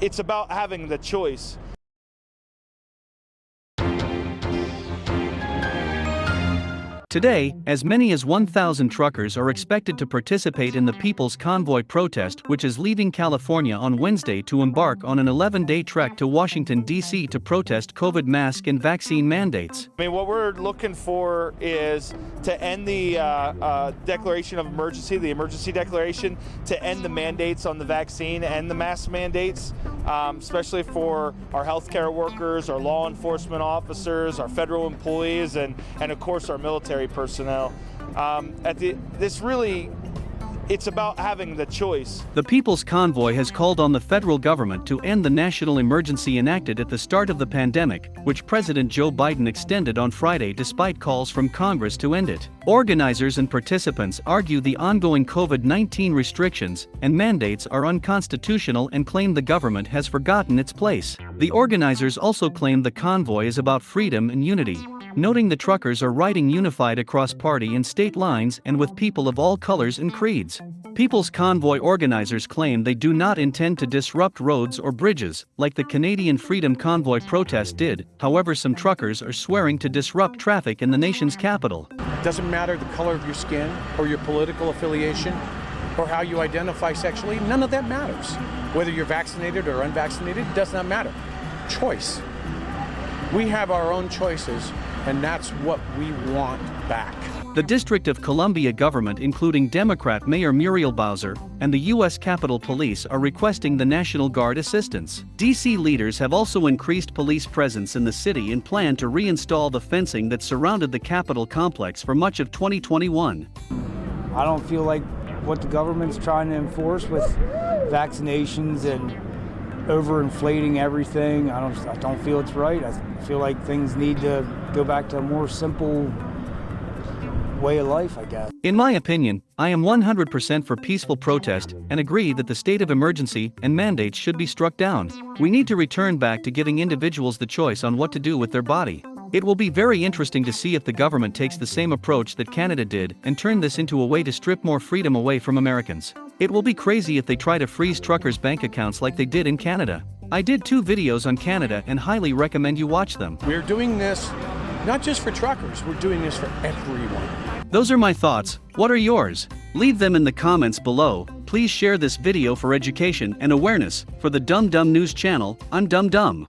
it's about having the choice. Today, as many as 1,000 truckers are expected to participate in the People's Convoy protest, which is leaving California on Wednesday to embark on an 11 day trek to Washington, D.C. to protest COVID mask and vaccine mandates. I mean, what we're looking for is to end the uh, uh, declaration of emergency, the emergency declaration, to end the mandates on the vaccine and the mask mandates, um, especially for our healthcare workers, our law enforcement officers, our federal employees, and, and of course our military personnel. Um, at the, this really it's about having the choice. The People's Convoy has called on the federal government to end the national emergency enacted at the start of the pandemic, which President Joe Biden extended on Friday despite calls from Congress to end it. Organizers and participants argue the ongoing COVID 19 restrictions and mandates are unconstitutional and claim the government has forgotten its place. The organizers also claim the convoy is about freedom and unity noting the truckers are riding unified across party and state lines and with people of all colors and creeds. People's Convoy organizers claim they do not intend to disrupt roads or bridges, like the Canadian Freedom Convoy protest did, however some truckers are swearing to disrupt traffic in the nation's capital. It doesn't matter the color of your skin or your political affiliation or how you identify sexually, none of that matters. Whether you're vaccinated or unvaccinated, does not matter. Choice. We have our own choices and that's what we want back. The District of Columbia government, including Democrat Mayor Muriel Bowser and the U.S. Capitol Police, are requesting the National Guard assistance. D.C. leaders have also increased police presence in the city and plan to reinstall the fencing that surrounded the Capitol complex for much of 2021. I don't feel like what the government's trying to enforce with vaccinations and overinflating everything. I don't, I don't feel it's right. I feel like things need to go back to a more simple way of life, I guess. In my opinion, I am 100% for peaceful protest and agree that the state of emergency and mandates should be struck down. We need to return back to giving individuals the choice on what to do with their body. It will be very interesting to see if the government takes the same approach that Canada did and turn this into a way to strip more freedom away from Americans. It will be crazy if they try to freeze truckers' bank accounts like they did in Canada. I did two videos on Canada and highly recommend you watch them. We're doing this not just for truckers, we're doing this for everyone. Those are my thoughts. What are yours? Leave them in the comments below. Please share this video for education and awareness. For the Dumb Dumb News channel, I'm Dumb Dumb.